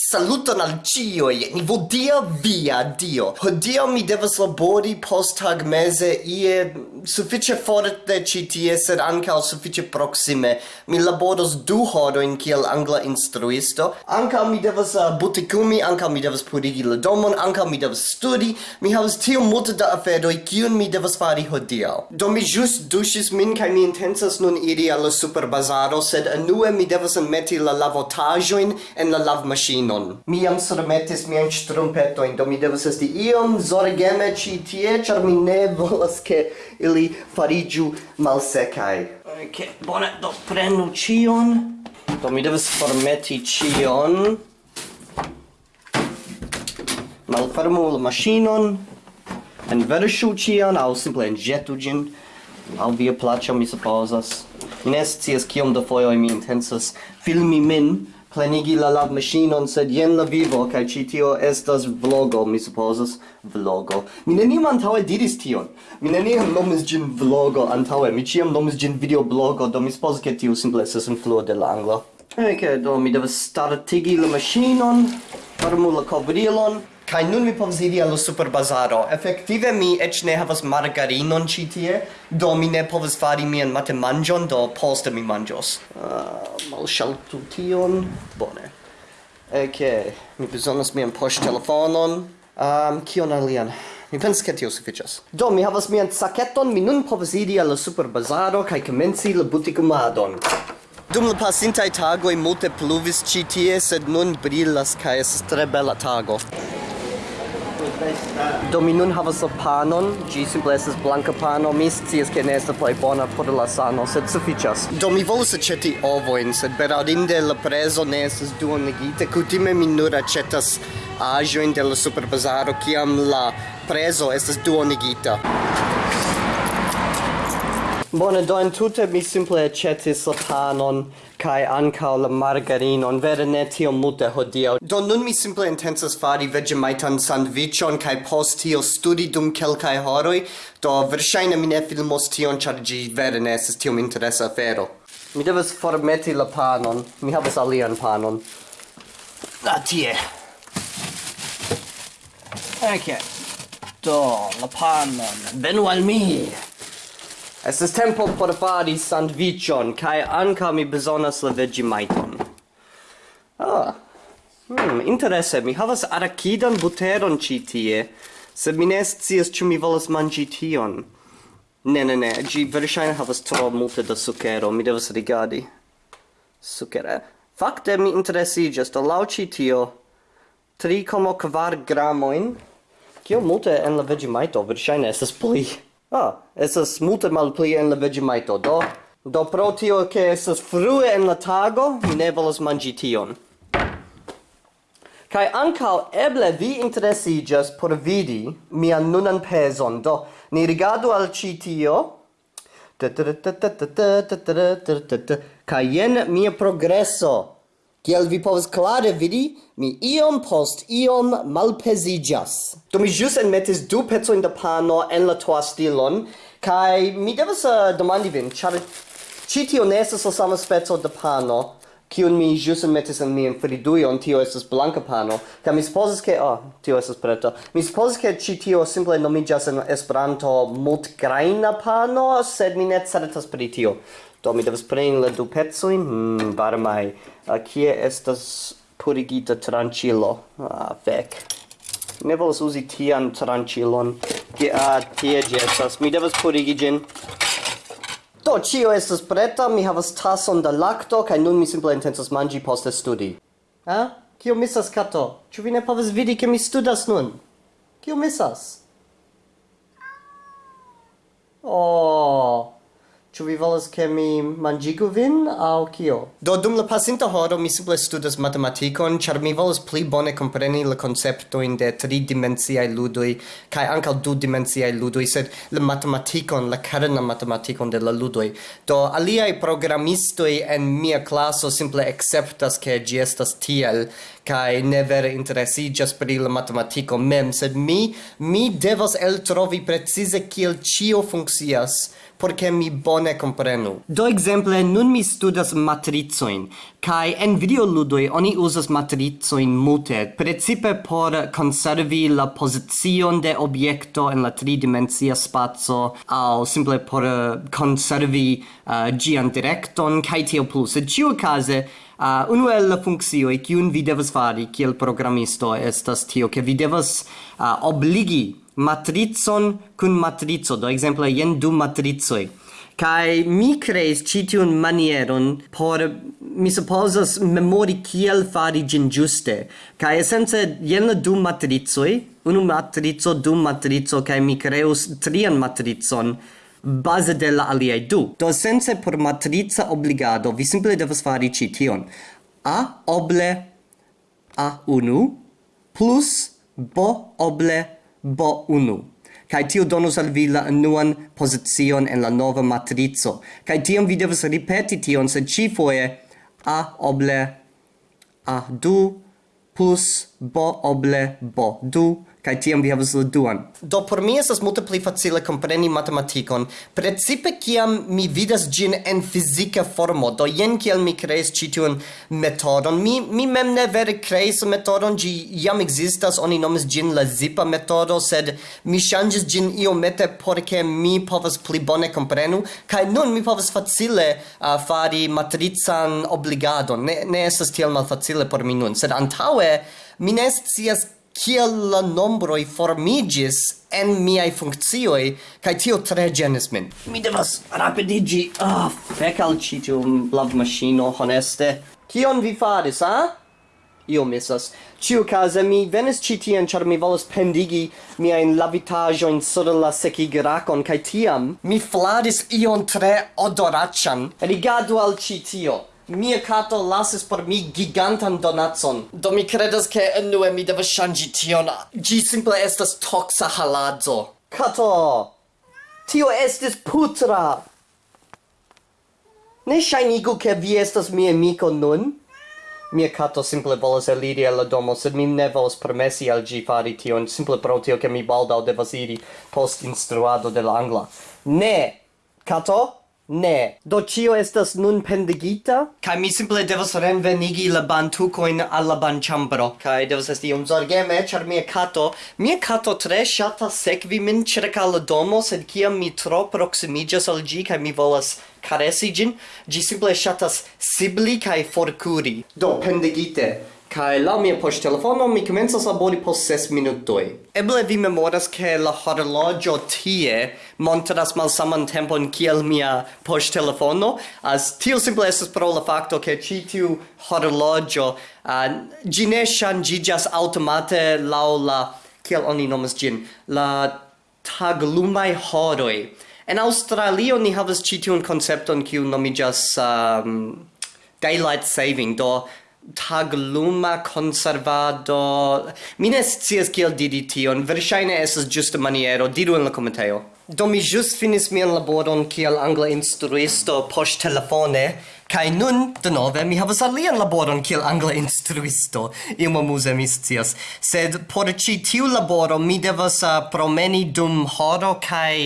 Saluton al cioi, nivo dia via dio. Hodio mi devas labori post tag mese ie suffice forte citie, sed ancao suffice proxime. Mi laboros du hodoin kiel angla instruisto. Ancao mi devas eh, uh, butikumi, ancao mi devas purigi la domon, ancao mi devas studi. Mi havas tio multe da aferoi, kiun mi devas fari hodio. Do mi jus dusis min, kai mi intensas nun iri alla superbazaro, sed anue mi devas metti la lavotajoin en la lavmachine virinon. Mi jam surmetis mian strumpetojn, do mi devas esti iom zorgeme ĉi tie, ĉar mi ne volas, ke ili fariĝu malsekaj. Ok, bone, do prenu ĉion. Do mi devas formeti ĉion. Malfermu la maŝinon. Enverŝu ĉion aŭ simple enĵetu ĝin al via placio, mi supposas. Mi ne scias kiom da fojoj mi intensas filmi min plenigi la lab machinon, sed jen la vivo, kai ci tio estas vlogo, mi supposas, vlogo. Mi neniam antaue diris tion. Mi neniam nomis gin vlogo antaue, mi ciam nomis gin videoblogo, do mi supposas che tio simple estes influo de la anglo. Ok, do mi devas startigi la machinon, farmu la kovrilon, Kai nun mi povas iri al superbazaro. Efektive mi eĉ ne havas margarinon ĉi tie, do mi ne povas fari mian matemanĝon, do poste mi manĝos. Uh, malŝaltu tion. Bone. Okay. Mi bezonas mian poŝtelefonon. Um, kion alian? Mi pensas ke tio sufiĉas. Do mi havas mian saketon, mi nun povas iri al superbazaro kaj komenci la butikumadon. Dum la pasintaj tagoj multe pluvis ĉi tie, sed nun brilas kaj estas tre bela tago. Do mi nun havas panon, ĝi simple estas blanka pano. Mi scias ke ne estas plej bona por la sano, sed sufiĉas. Do mi volus aĉeti ovojn, sed bedaŭrinde la prezo ne estas duonigita. Kutime mi nur aĉetas aĵojn de la superbazaro kiam la prezo estas duonigita. Bone, do entute mi simple acetis la panon kai ankaŭ la margarinon, vere ne tio multe hodio. Do nun mi simple intensas fari vegemaitan sandviĉon kai post tio studi dum kelkai horoi, do versaine mi ne filmos tion, char gi vere ne estas tiom interesa afero. Mi devas formeti la panon, mi havas alian panon. Ah, tie. Ok, do la panon, venu al mi! Es ist tempo por fari sandwichon, kai ankaŭ mi bezonas levigi majton. Ah. Hmm, interesse, mi havas arakidan buteron ci tie, sed mi ne scias ciu mi volas mangi tion. Ne, ne, ne, gi verŝajne havas tro multe da sukero, mi devas rigadi. Sukere. Fakte mi interesiĝas, do lau ci tio 3,4 gramoin, Kio multe en la vegemaito, verŝajne estas pli. Ah, esas multe malpli en la vegemaito, do... Do pro tio che esas frue en la tago, mi ne volas mangi tion. Kai ankau eble vi interesigas por vidi mian nunan peson, do ni rigadu al ci tio. Kai jen mia progresso, Kiel vi povas klare vidi, mi iom post iom malpezigas. Do mi jus enmetis du pecojn da pano en la toastilon, kaj mi devas uh, demandi vin, ĉar ĉi tio ne estas la sama speco da pano, kiun mi jus enmetis en mian fridujon, tio estas blanka pano, kaj mi supozas ke... Oh, tio estas preta. Mi supozas ke ĉi tio simple nomiĝas en Esperanto multgrajna pano, sed mi ne certas pri tio. Do mi devas preni la du pezojn, mm, varmaj. Uh, kie estas purigita tranĉilo? Ah, fek. Ne volas uzi tian tranĉilon. Kie, ah, tie ĝi estas. Mi devas purigi ĝin. Do, ĉio estas preta, mi havas tason da lakto, kaj nun mi simple intencas manĝi poste studi. Ah? Kio misas, kato? Ĉu vi ne povas vidi, ke mi studas nun? Kio misas? Oh... Ĉu vi volas ke mi manĝigu vin aŭ kio? Do dum la pasinta horo mi simple studas matematikon, ĉar mi volas pli bone kompreni la konceptojn de tridimensiaj ludoj kaj ankaŭ dudimensiaj ludoj, sed la matematikon, la kerna matematikon de la ludoj. Do aliaj programistoj en mia klaso simple akceptas ke ĝi estas tiel kaj ne vere interesiĝas pri la matematiko mem, sed mi mi devas eltrovi precize kiel ĉio funkcias por che mi bone comprenu. Do exemple nun mi studas matrizoin, kai en videoludoi oni usas matrizoin mute, precipe por conservi la posizion de objekto en la tridimensia spazio, au simple por eh, conservi uh, gian directon, kai tio plus. E ciu case, uh, unu el la funksioi kiun vi devas fari kiel programisto estas tio, ke vi devas uh, obligi matrizon kun matrizo, do exemple jen du matrizoi. Kai mi creis citiun manieron por, mi supposas, memori kiel fari gin giuste. Kai essence, jen la du matrizoi, unu matrizo, du matrizo, kai mi creus trian matrizon, base de la aliei du. Do sense por matriza obligado, vi simple devas fari cition. A oble A1 plus B oble bo1. kai tio donus al vi la nuan position en la nova matrizo kai tiam vi devas ripeti tion se ci foje a oble a du plus bo oble bo du kai tiam vi havas la duan. Do por mi estas multe pli facile kompreni matematikon, precipe kiam mi vidas gin en fizika formo. Do jen kiel mi kreis ĉi tiun metodon. Mi mi mem ne vere kreis metodon, ĝi jam ekzistas, oni nomis gin la zipa metodo, sed mi ŝanĝis ĝin iomete por ke mi povas pli bone komprenu kaj nun mi povas facile uh, fari matrican obligadon. Ne ne estas tiel malfacile por mi nun, sed antaŭe mi ne scias kiel la nombroi formigis en miai funccioi, kaj tio tre genis min. Mi devas rapidigi. Ah, oh, fec al citium tiu lavmaŝino, honeste. Kion vi faris, ha? Io misas. Ciu case mi venis citien, char mi volas pendigi miain lavitajoin sur la sekigracon cae tiam mi fladis ion tre odorachan. Rigadu al citio mia cato lasis por mi gigantan donatson. Do mi credas che enue mi devas shangi tion. Gi simple estas toxa haladzo. Cato! Tio estis putra! Ne shainigu ke vi estas mia amico nun. Mia cato simple volas eliri alla domo, sed mi ne volas permessi al gi fari tion, simple pro tio che mi baldaŭ devas iri post instruado de la angla. Ne, Cato? Ne. Do cio estas nun pendigita? Kai mi simple devas renvenigi la bantucoin alla banchambro. Kai devas esti un zorgeme, char mia cato... Mia cato tre shata sekvi min circa la domo, sed kiam mi tro proximigas al gi, kai mi volas caresi gin, gi simple shatas sibli kai forcuri. Do, pendigite. Kai la mia poŝ telefono mi komencas labori post ses minutoj. Eble vi memoras ke la horologio tie montras malsaman tempon kiel mia post telefono, as tio simple estas pro la fakto ke ĉi tiu horloĝo uh, ĝi ne ŝanĝiĝas aŭtomate laŭ la kiel oni nomas ĝin la taglumaj horoj. En Australio ni havas ĉi tiun koncepton kiu nomiĝas um, daylight saving do tagluma conservado. Mi ne scias kiel diri tion. Verŝajne estas ĝusta maniero. Diru en la komentejo. Do mi ĵus finis mian laboron kiel angla instruisto poŝtelefone kaj nun denove mi havas alian laboron kiel angla instruisto. Iom amuze mi scias. Sed por ĉi tiu laboro mi devas uh, promeni dum horo kaj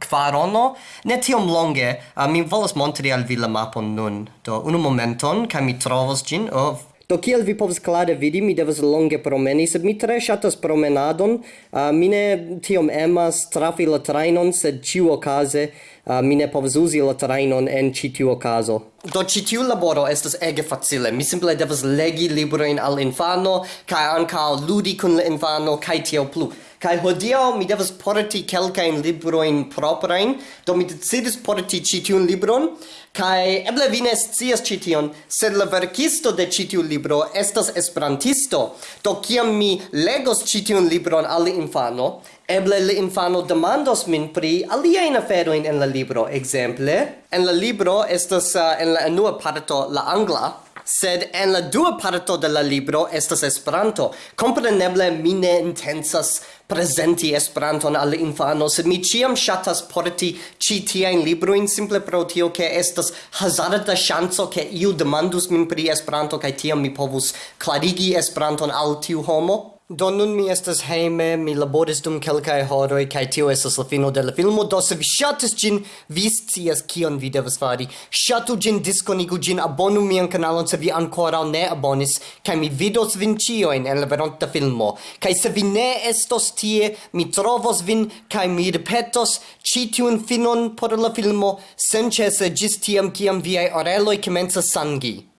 kvarono, ne tiom longe, uh, mi volas montri al vi la mapon nun. Do, unu momenton, kaj mi trovos ĝin oh, Do kiel vi povas klare vidi, mi devas longe promeni, sed mi tre ŝatas promenadon. Uh, mi ne tiom emas trafi la trajnon, sed ĉiuokaze uh, mi ne povas uzi la trajnon en ĉi tiu okazo. Do ĉi tiu laboro estas ege facile. Mi simple devas legi librojn al infano kaj ankaŭ ludi kun la infano kaj tiel plu. Kai hodiaŭ mi devas porti kelkajn librojn proprajn, do mi decidis porti citiun libron kai eble vi ne scias sed la verkisto de citiu libro estas esperantisto. Do kiam mi legos citiun libron al infano, eble le infano demandos min pri aliajn afero en la libro, ekzemple. En la libro estas uh, en la nua parto la angla, sed en la dua parto de la libro estas Esperanto. Kompreneble mi ne presenti Esperanton al infanos. Mi ciam shatas porti ci tiajn librojn simple pro tio ke estas hazarda ŝanco ke iu demandus min pri Esperanto kaj tiam mi povus klarigi Esperanton al tiu homo. Do nun mi estas hejme, mi laboris dum kelkaj horoj kaj tio estas la fino de la filmo. Do se vi ŝatis ĝin, vi scias kion vi devas fari. Ŝatu ĝin, diskonigu ĝin, abonu mian kanalon se vi ankoraŭ ne abonis, kaj mi vidos vin ĉiujn en la veronta filmo. Kaj se vi ne estos tie, mi trovos vin kaj mi ripetos ĉi tiun finon por la filmo senĉese ĝis tiam kiam viaj oreloj komencas sangi.